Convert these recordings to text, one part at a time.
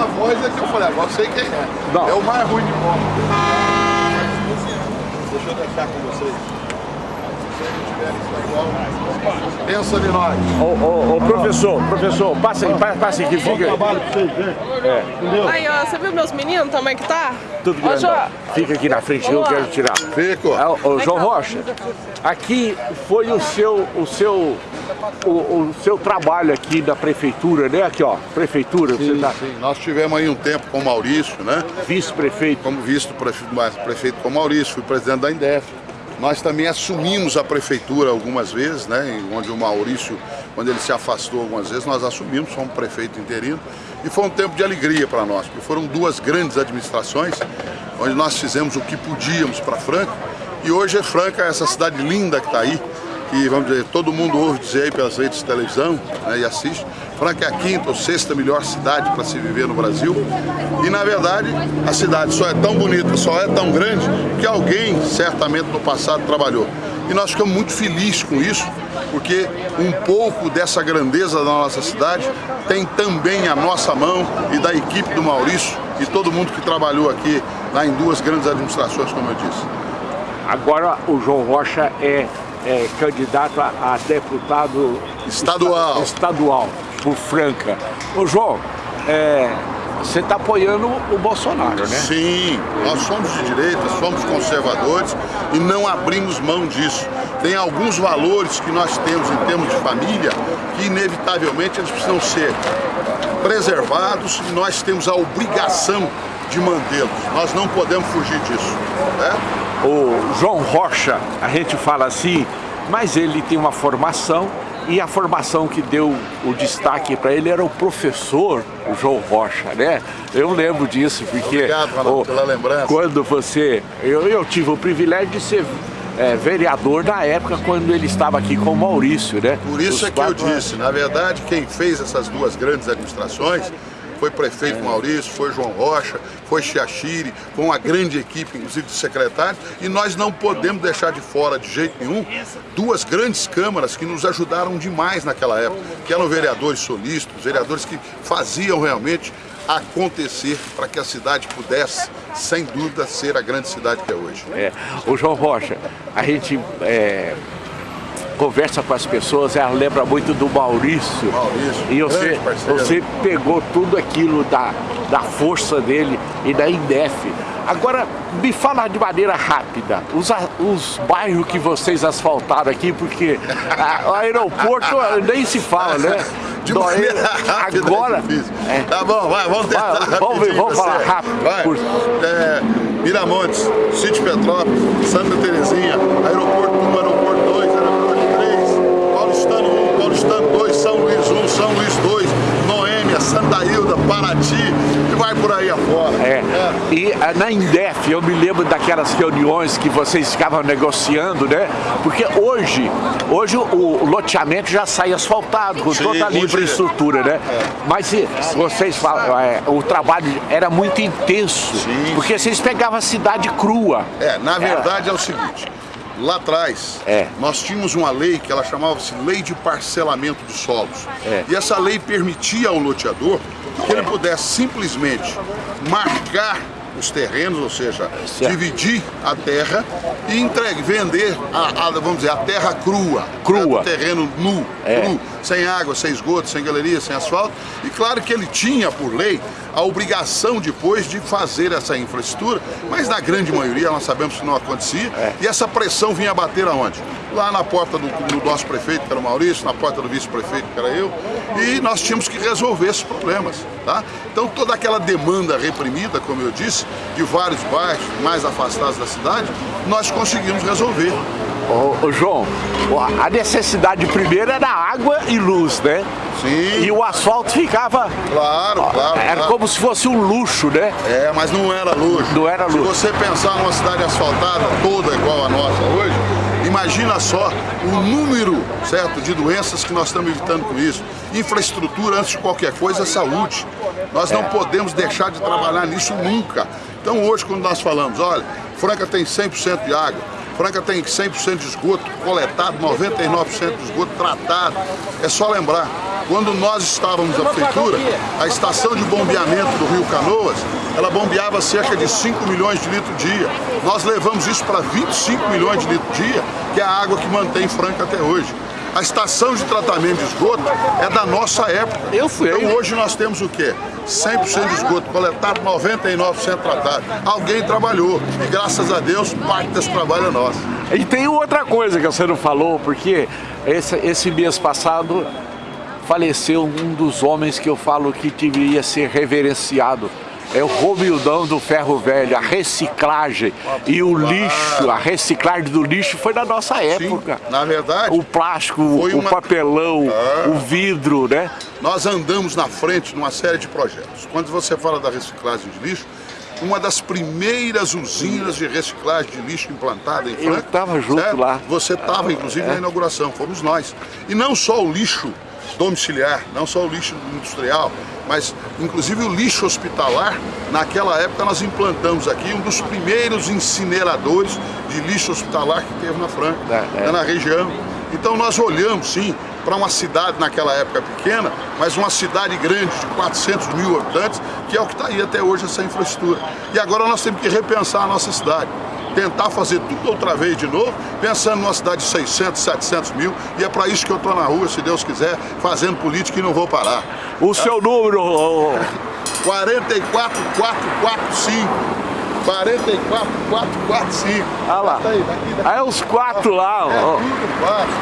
A voz é que eu falei, agora eu sei quem é. Não. É o mais ruim de moto. Deixa eu deixar com vocês. Pensa em nós. Ô, ô, ô, professor, professor, passa aí, pa- passa aqui, fica. Vocês verem. É, Aí, ó, você viu meus meninos também que tá? tudo. João. Fica aqui na frente, eu lá. quero tirar. Fico. É, ô, ô, João Rocha, aqui foi o seu, o seu, o, o seu trabalho aqui da prefeitura, né? Aqui, ó, prefeitura, você Sim, tá sim. Nós tivemos aí um tempo com o Maurício, né? vice-prefeito. Como visto prefeito, prefeito com o Maurício, fui presidente da Indef. Nós também assumimos a prefeitura algumas vezes, né? Onde o Maurício, quando ele se afastou algumas vezes, nós assumimos, fomos prefeito interino. E foi um tempo de alegria para nós, porque foram duas grandes administrações, onde nós fizemos o que podíamos para Franca. E hoje é Franca, essa cidade linda que está aí, que vamos dizer, todo mundo ouve dizer aí pelas redes de televisão né, e assiste. Franca é a quinta ou sexta melhor cidade para se viver no Brasil. E na verdade, a cidade só é tão bonita, só é tão grande, que alguém certamente no passado trabalhou. E nós ficamos muito felizes com isso, porque um pouco dessa grandeza da nossa cidade tem também a nossa mão e da equipe do Maurício e todo mundo que trabalhou aqui lá em duas grandes administrações, como eu disse. Agora o João Rocha é, é candidato a, a deputado Estadual. estadual por Franca. Ô João, é, você está apoiando o Bolsonaro, né? Sim, nós somos de direita, somos conservadores e não abrimos mão disso. Tem alguns valores que nós temos em termos de família que inevitavelmente eles precisam ser preservados e nós temos a obrigação de mantê-los. Nós não podemos fugir disso. Né? O João Rocha, a gente fala assim, mas ele tem uma formação e a formação que deu o destaque para ele era o professor, o João Rocha, né? Eu lembro disso, porque Obrigado, Ronaldo, pela lembrança. quando você... Eu, eu tive o privilégio de ser é, vereador na época quando ele estava aqui com o Maurício, né? Por isso Os é que eu anos. disse, na verdade, quem fez essas duas grandes administrações foi prefeito Maurício, foi João Rocha, foi Chiachiri, foi uma grande equipe, inclusive de secretários, e nós não podemos deixar de fora de jeito nenhum duas grandes câmaras que nos ajudaram demais naquela época, que eram vereadores solícitos, vereadores que faziam realmente acontecer para que a cidade pudesse, sem dúvida, ser a grande cidade que é hoje. É, o João Rocha, a gente é, conversa com as pessoas, ela lembra muito do Maurício. Maurício, e você, você pegou tudo aquilo da, da força dele e da Indef. Agora, me fala de maneira rápida, os, os bairros que vocês asfaltaram aqui, porque o aeroporto nem se fala, né? De Do- maneira rápida, agora, é é, Tá bom, vai, vamos tentar. Vai, vamos ver, vamos falar rápido, Vai. É, Miramontes, Sítio Petrópolis, Santa Terezinha, Aeroporto 1, Aeroporto 2, Aeroporto 3, Paulistano 1, Paulistano 2, São Luís 1, São Luís 2, Noêmia, Santa Hilda, Paraty e vai por aí afora. É. E ah, na Indef, eu me lembro daquelas reuniões que vocês ficavam negociando, né? Porque hoje, hoje o, loteamento já sai asfaltado, com Sim, toda a hoje- infraestrutura, né? Mas se vocês falam, é, o trabalho era muito intenso, Sim, porque vocês pegavam a cidade crua. É, na verdade é o seguinte, lá atrás É. nós tínhamos uma lei que ela chamava-se Lei de Parcelamento de Solos. É. E essa lei permitia ao loteador que ele pudesse simplesmente marcar os terrenos, ou seja, Certo. dividir a terra e entregue, vender a, a, vamos dizer, a terra crua. Crua. né, terreno nu, É. cru, sem água, sem esgoto, sem galeria, sem asfalto. E claro que ele tinha, por lei, a obrigação depois de fazer essa infraestrutura, mas na grande maioria nós sabemos que não acontecia. É. E essa pressão vinha bater aonde? Lá na porta do, do nosso prefeito, que era o Maurício, na porta do vice-prefeito, que era eu, e nós tínhamos que resolver esses problemas. Tá? Então toda aquela demanda reprimida, como eu disse, de vários bairros mais afastados da cidade, nós conseguimos resolver. Ô, ô, João, a necessidade primeira era água e luz, né? Sim, E o asfalto ficava. claro, claro. Era claro. como se fosse um luxo, né? É, mas não era luxo. Não era luxo. Se você pensar numa cidade asfaltada toda igual a nossa hoje, imagina só o número, certo, de doenças que nós estamos evitando com isso. Infraestrutura, antes de qualquer coisa, saúde. Nós não podemos deixar de trabalhar nisso nunca. Então hoje, quando nós falamos, olha, Franca tem 100% de água, Franca tem 100% de esgoto coletado, 99% de esgoto tratado. É só lembrar, Quando nós estávamos na prefeitura, a estação de bombeamento do Rio Canoas, ela bombeava cerca de 5 milhões de litros dia. Nós levamos isso para 25 milhões de litros dia, que é a água que mantém Franca até hoje. A estação de tratamento de esgoto é da nossa época. Eu fui. Então hoje nós temos o quê? 100% de esgoto coletado, 99% tratado. Alguém trabalhou e graças a Deus parte desse trabalho é nosso. E tem outra coisa que você não falou, porque esse, esse mês passado faleceu um dos homens que eu falo que deveria ser reverenciado é o Romildão do Ferro Velho, a reciclagem e o lixo, a reciclagem do lixo foi da nossa época. Sim, na verdade. O plástico, o uma... papelão, ah. o vidro, né? Nós andamos na frente numa série de projetos. Quando você fala da reciclagem de lixo, uma das primeiras usinas de reciclagem de lixo implantada em Franca. Eu estava junto certo? lá. Você estava, inclusive, é. na inauguração, fomos nós. E não só o lixo domiciliar, não só o lixo industrial, mas inclusive o lixo hospitalar. Naquela época nós implantamos aqui um dos primeiros incineradores de lixo hospitalar que teve na Franca, é, é. na região. Então nós olhamos sim para uma cidade naquela época pequena, mas uma cidade grande de 400 mil habitantes, que é o que está aí até hoje essa infraestrutura. E agora nós temos que repensar a nossa cidade tentar fazer tudo outra vez de novo, pensando numa cidade de 600, 700 mil, e é para isso que eu estou na rua, se Deus quiser, fazendo política e não vou parar. O tá? seu número? 44445. 44445. Olha lá. Aí, daqui, daqui. aí os quatro lá. É, ó.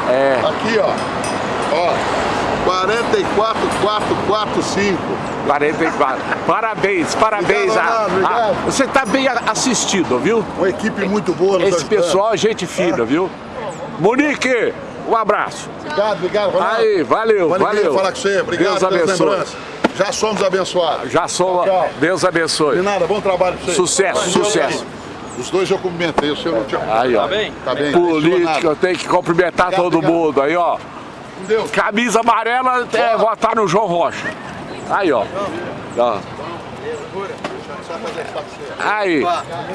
É. Aqui, ó. Ó. 44445. 44. Parabéns, parabéns. Obrigado. A, a, você está bem assistido, viu? Uma equipe muito boa. Esse pessoal, gente fina, é. viu? Monique, um abraço. Obrigado, obrigado. Ronaldo. Aí, valeu, Monique, valeu. falar com você. Obrigado Deus abençoe. Já somos abençoados. Já somos. Tchau. Deus abençoe. De nada, bom trabalho pra você. Sucesso, sucesso. Os dois eu cumprimentei, o senhor não tinha... Aí, ó. Tá bem? Tá bem. Política, eu tenho que cumprimentar obrigado, todo obrigado. mundo. Aí, ó. Camisa amarela, é, votar no João Rocha. Aí, ó. ó. Aí,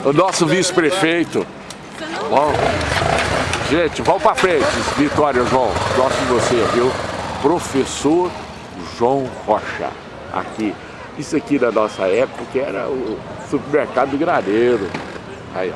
o nosso vice-prefeito. Bom, gente, vamos pra frente. Vitória, João. Gosto de você, viu? Professor João Rocha. Aqui. Isso aqui da nossa época era o supermercado do gradeiro. Aí, ó.